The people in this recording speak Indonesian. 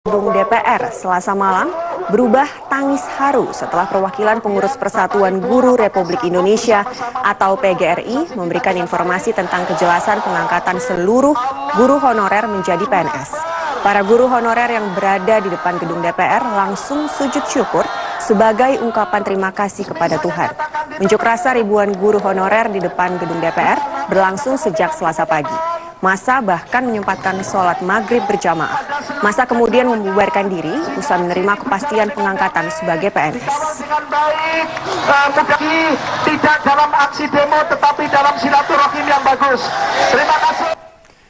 Gedung DPR selasa malam berubah tangis haru setelah perwakilan pengurus Persatuan Guru Republik Indonesia atau PGRI memberikan informasi tentang kejelasan pengangkatan seluruh guru honorer menjadi PNS. Para guru honorer yang berada di depan gedung DPR langsung sujud syukur sebagai ungkapan terima kasih kepada Tuhan. Unjuk rasa ribuan guru honorer di depan gedung DPR berlangsung sejak selasa pagi. Masa bahkan menyempatkan sholat maghrib berjamaah. Masa kemudian membubarkan diri usai menerima kepastian pengangkatan sebagai PNS. Baik, uh, tidak dalam aksi demo tetapi dalam silaturahim yang bagus. Terima kasih.